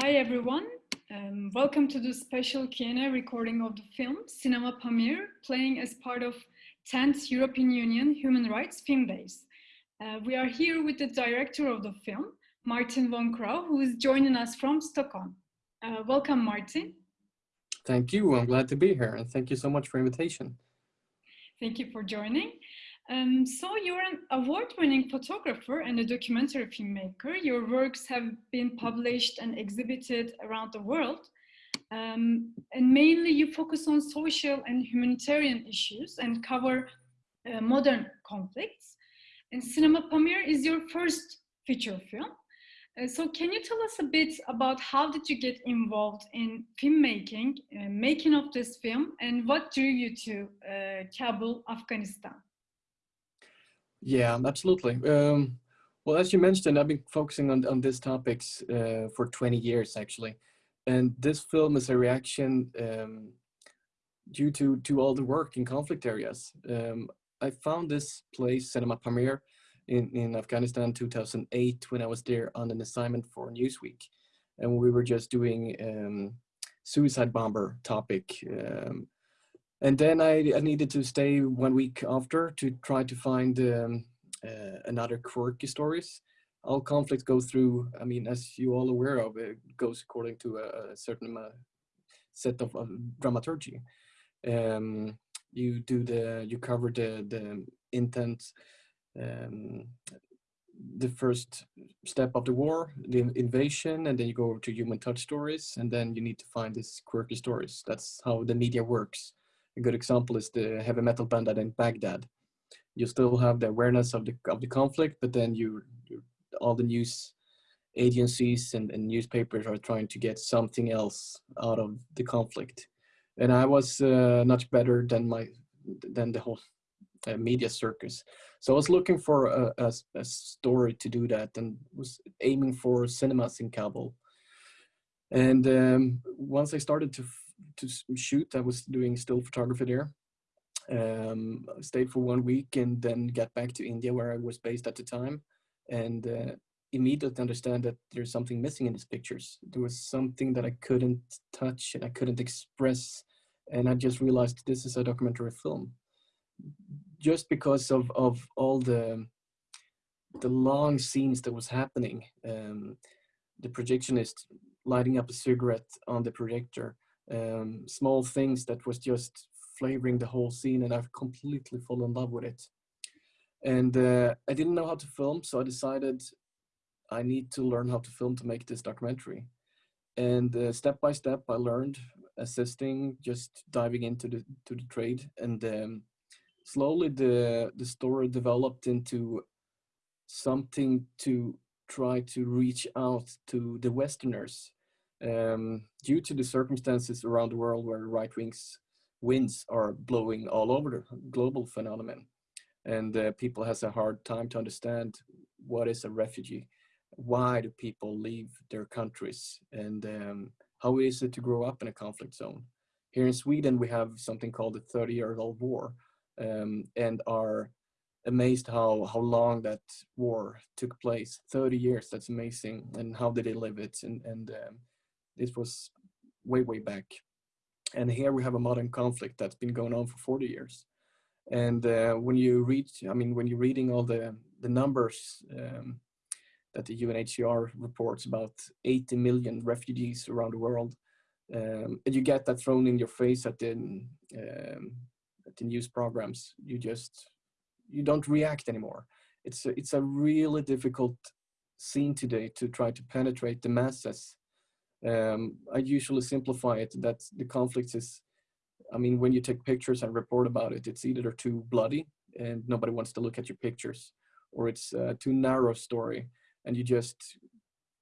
Hi everyone, um, welcome to the special Q&A recording of the film Cinema Pamir, playing as part of 10th European Union Human Rights Film Days. Uh, we are here with the director of the film, Martin von Krogh, who is joining us from Stockholm. Uh, welcome, Martin. Thank you, I'm glad to be here, and thank you so much for invitation. Thank you for joining. Um, so you're an award-winning photographer and a documentary filmmaker. Your works have been published and exhibited around the world. Um, and mainly you focus on social and humanitarian issues and cover uh, modern conflicts. And Cinema Pamir is your first feature film. Uh, so can you tell us a bit about how did you get involved in filmmaking, uh, making of this film, and what drew you to uh, Kabul, Afghanistan? Yeah, absolutely. Um, well, as you mentioned, I've been focusing on, on these topics uh, for 20 years, actually. And this film is a reaction um, due to, to all the work in conflict areas. Um, I found this place, Cinema Pamir, in, in Afghanistan 2008 when I was there on an assignment for Newsweek. And we were just doing um, suicide bomber topic um, and then I, I, needed to stay one week after to try to find um, uh, another quirky stories. All conflicts go through, I mean, as you all aware of, it goes according to a, a certain uh, set of, of dramaturgy. Um, you do the, you cover the, the intent, um, the first step of the war, the invasion, and then you go to human touch stories, and then you need to find these quirky stories. That's how the media works a good example is the heavy metal band that in Baghdad. You still have the awareness of the of the conflict, but then you, you all the news agencies and, and, newspapers are trying to get something else out of the conflict. And I was uh, much better than my than the whole uh, media circus. So I was looking for a, a, a, story to do that and was aiming for cinemas in Kabul. And um, once I started to to shoot. I was doing still photography there. Um, stayed for one week and then got back to India where I was based at the time and uh, immediately understand that there's something missing in these pictures. There was something that I couldn't touch and I couldn't express and I just realized this is a documentary film. Just because of, of all the the long scenes that was happening, um, the projectionist lighting up a cigarette on the projector, um, small things that was just flavoring the whole scene and I've completely fallen in love with it. And uh, I didn't know how to film, so I decided I need to learn how to film to make this documentary. And uh, step by step, I learned assisting, just diving into the to the trade, and um, slowly the the story developed into something to try to reach out to the Westerners um, due to the circumstances around the world where right wings winds are blowing all over the global phenomenon and uh, people has a hard time to understand what is a refugee why do people leave their countries and um, how is it to grow up in a conflict zone? Here in sweden we have something called the 30 year old war um, and are amazed how how long that war took place. 30 years that's amazing and how did they live it and and um, this was way, way back. And here we have a modern conflict that's been going on for 40 years. And uh, when you read, I mean, when you're reading all the, the numbers um, that the UNHCR reports about 80 million refugees around the world, um, and you get that thrown in your face at the, um, at the news programs, you just, you don't react anymore. It's a, it's a really difficult scene today to try to penetrate the masses um, I usually simplify it that the conflict is, I mean, when you take pictures and report about it, it's either too bloody and nobody wants to look at your pictures, or it's too narrow story and you just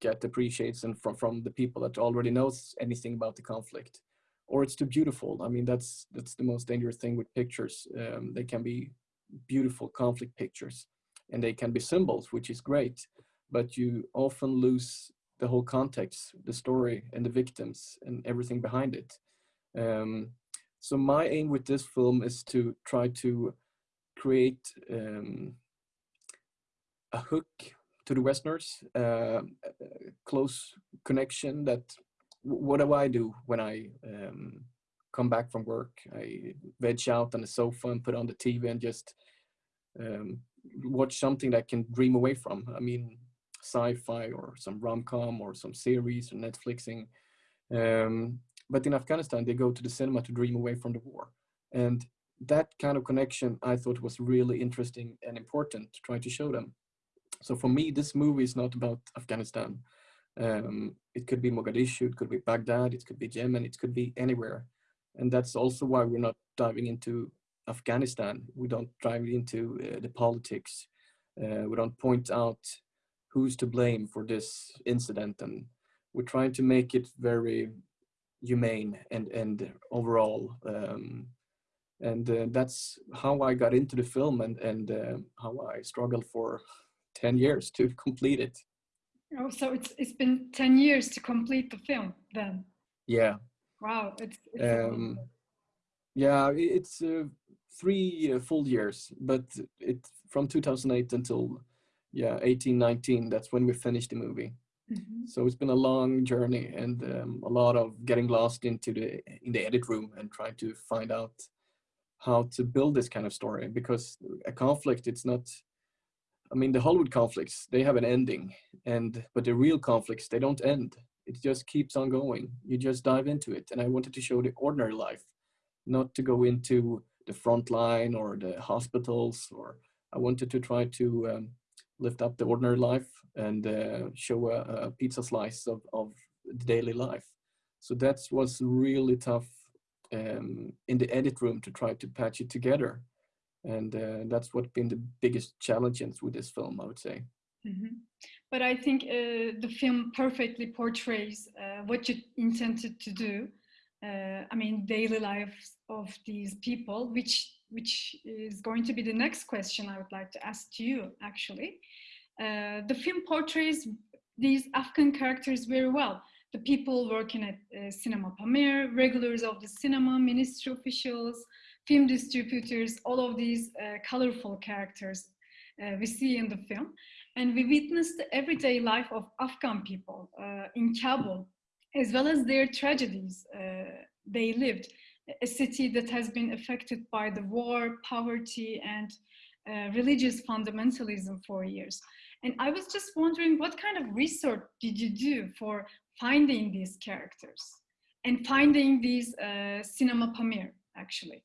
get appreciation from, from the people that already knows anything about the conflict. Or it's too beautiful. I mean, that's, that's the most dangerous thing with pictures. Um, they can be beautiful conflict pictures and they can be symbols, which is great, but you often lose the whole context, the story and the victims and everything behind it. Um, so my aim with this film is to try to create um, a hook to the Westerners, uh, close connection that what do I do when I um, come back from work? I veg out on the sofa and put on the TV and just um, watch something that I can dream away from. I mean, sci-fi or some rom-com or some series or Netflixing. Um, but in Afghanistan, they go to the cinema to dream away from the war. And that kind of connection I thought was really interesting and important to try to show them. So for me, this movie is not about Afghanistan. Um, it could be Mogadishu, it could be Baghdad, it could be Yemen, it could be anywhere. And that's also why we're not diving into Afghanistan. We don't dive into uh, the politics. Uh, we don't point out who's to blame for this incident. And we're trying to make it very humane and, and overall. Um, and uh, that's how I got into the film and, and uh, how I struggled for 10 years to complete it. Oh, so it's it's been ten years to complete the film then. Yeah. Wow, it's. it's um, yeah, it's uh, three uh, full years, but it from 2008 until yeah 18, 19. That's when we finished the movie. Mm -hmm. So it's been a long journey and um, a lot of getting lost into the in the edit room and trying to find out how to build this kind of story because a conflict it's not I mean, the Hollywood conflicts, they have an ending, and but the real conflicts, they don't end. It just keeps on going. You just dive into it. And I wanted to show the ordinary life, not to go into the front line or the hospitals, or I wanted to try to um, lift up the ordinary life and uh, show a, a, pizza slice of, of the daily life. So that was really tough um, in the edit room to try to patch it together and uh, that's what been the biggest challenges with this film i would say mm -hmm. but i think uh, the film perfectly portrays uh, what you intended to do uh, i mean daily lives of these people which which is going to be the next question i would like to ask to you actually. Uh, the film portrays these afghan characters very well. The people working at uh, cinema pamir regulars of the cinema ministry officials film distributors, all of these uh, colorful characters uh, we see in the film. And we witnessed the everyday life of Afghan people uh, in Kabul, as well as their tragedies uh, they lived, a city that has been affected by the war, poverty, and uh, religious fundamentalism for years. And I was just wondering what kind of research did you do for finding these characters and finding these uh, cinema Pamir, actually?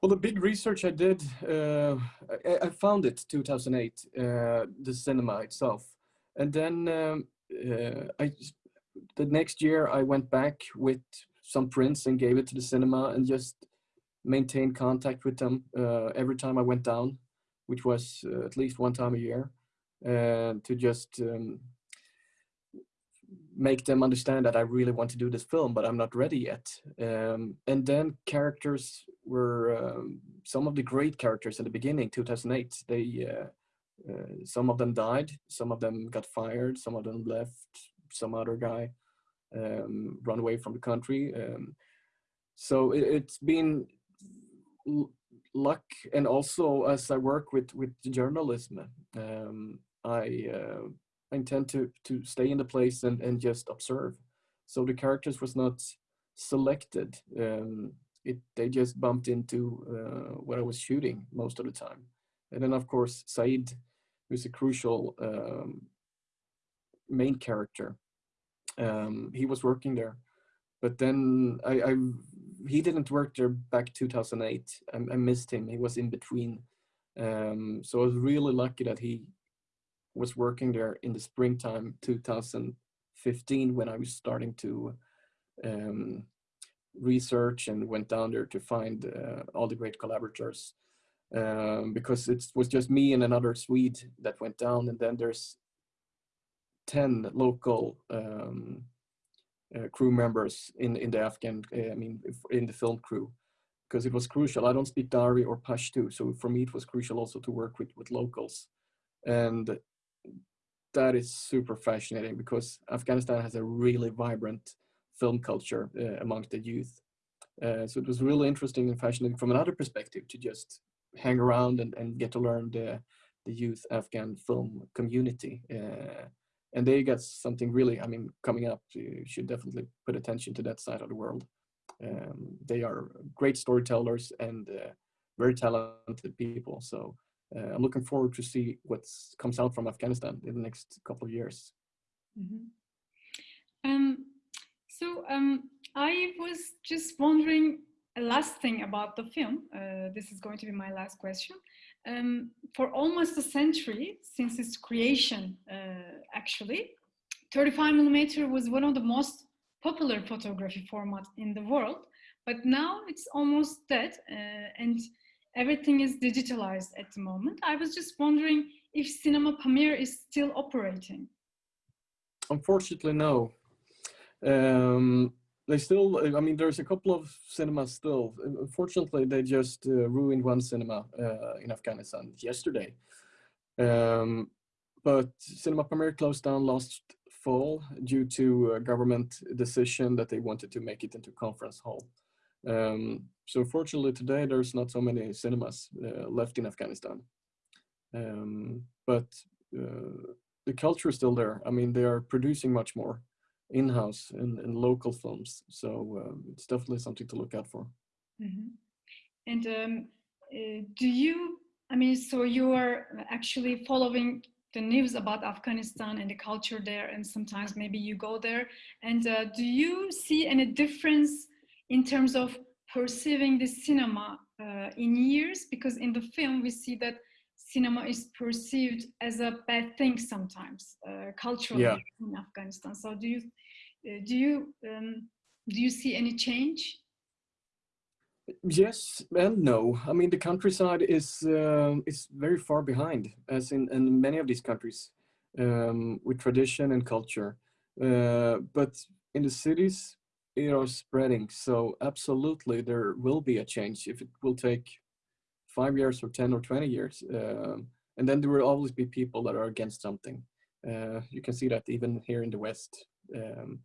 Well, the big research I did, uh, I, I, found it 2008, uh, the cinema itself. And then um, uh, I, the next year I went back with some prints and gave it to the cinema and just maintained contact with them uh, every time I went down, which was uh, at least one time a year, uh, to just um, make them understand that I really want to do this film, but I'm not ready yet. Um, and then characters were um, some of the great characters in the beginning, 2008. They uh, uh, some of them died, some of them got fired, some of them left. Some other guy um, run away from the country. Um, so it, has been luck, and also as I work with with journalism, um, I uh, intend to to stay in the place and and just observe. So the characters was not selected. Um, it they just bumped into uh, what I was shooting most of the time. And then of course Said, who's a crucial um, main character. Um, he was working there, but then I, I he didn't work there back 2008. I, I missed him. He was in between. Um, so I was really lucky that he was working there in the springtime 2015 when I was starting to um, research and went down there to find uh, all the great collaborators um, because it was just me and another Swede that went down and then there's 10 local um, uh, crew members in, in the Afghan, uh, I mean, in the film crew because it was crucial. I don't speak Dari or Pashto, so for me it was crucial also to work with, with locals. And that is super fascinating because Afghanistan has a really vibrant film culture uh, amongst the youth. Uh, so it was really interesting and fascinating from another perspective to just hang around and, and get to learn the, the youth Afghan film community uh, and they got something really, I mean, coming up. You should definitely put attention to that side of the world. Um, they are great storytellers and uh, very talented people. So uh, I'm looking forward to see what comes out from Afghanistan in the next couple of years. Mm -hmm. um, so um, I was just wondering a last thing about the film. Uh, this is going to be my last question. Um, for almost a century since its creation, uh, actually, 35 millimeter was one of the most popular photography formats in the world. But now it's almost dead uh, and everything is digitalized at the moment. I was just wondering if Cinema Pamir is still operating. Unfortunately, no. Um, they still, I mean, there's a couple of cinemas still. Unfortunately, they just uh, ruined one cinema uh, in Afghanistan yesterday. Um, but Cinema Pamir closed down last fall due to a government decision that they wanted to make it into conference hall. Um, so fortunately today there's not so many cinemas uh, left in Afghanistan. Um, but uh, the culture is still there. I mean, they are producing much more in-house and, and local films. So um, it's definitely something to look out for. Mm -hmm. And um, uh, do you, I mean, so you are actually following the news about Afghanistan and the culture there, and sometimes maybe you go there. And uh, do you see any difference in terms of perceiving the cinema uh, in years? Because in the film, we see that cinema is perceived as a bad thing sometimes uh, culturally yeah. in Afghanistan. So do you uh, do you um, do you see any change? Yes and no. I mean, the countryside is uh, is very far behind, as in, in many of these countries, um, with tradition and culture. Uh, but in the cities, it are spreading. So absolutely, there will be a change. If it will take five years or 10 or 20 years. Um, and then there will always be people that are against something. Uh, you can see that even here in the West. Um,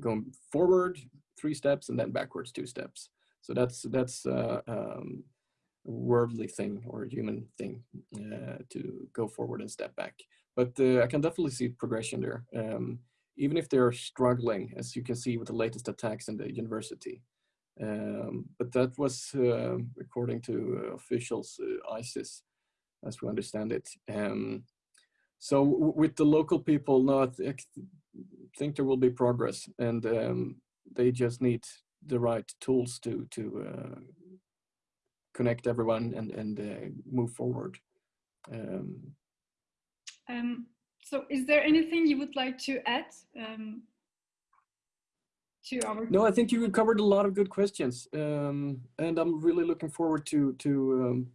going forward three steps and then backwards two steps. So that's that's uh, um, a worldly thing or a human thing uh, to go forward and step back. But uh, I can definitely see progression there. Um, even if they're struggling, as you can see with the latest attacks in the university. Um, but that was, uh, according to uh, officials, uh, ISIS, as we understand it. Um, so with the local people, no, I th think there will be progress, and um, they just need the right tools to to uh, connect everyone and and uh, move forward. Um, um, so, is there anything you would like to add um, to our no i think you covered a lot of good questions um, and i'm really looking forward to to um,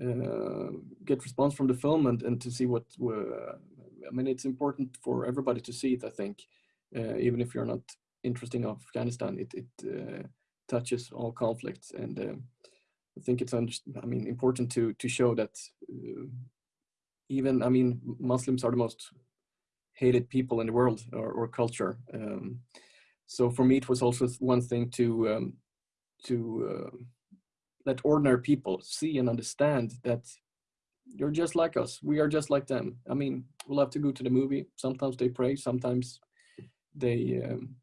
uh, get response from the film and, and to see what uh, i mean it's important for everybody to see it i think uh, even if you're not interested in afghanistan it, it uh, touches all conflicts and uh, i think it's i mean important to to show that uh, even i mean muslims are the most hated people in the world or, or culture um, so for me, it was also one thing to um, to uh, let ordinary people see and understand that you're just like us. We are just like them. I mean, we'll have to go to the movie. Sometimes they pray. Sometimes they um,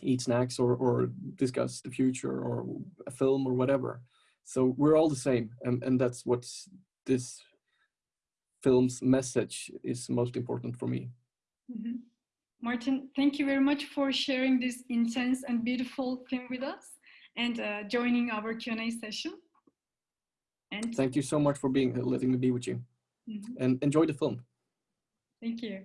eat snacks or, or discuss the future or a film or whatever. So we're all the same. And, and that's what this film's message is most important for me. Mm -hmm. Martin, thank you very much for sharing this intense and beautiful film with us and uh, joining our Q&A session. And thank you so much for being letting me be with you mm -hmm. and enjoy the film. Thank you.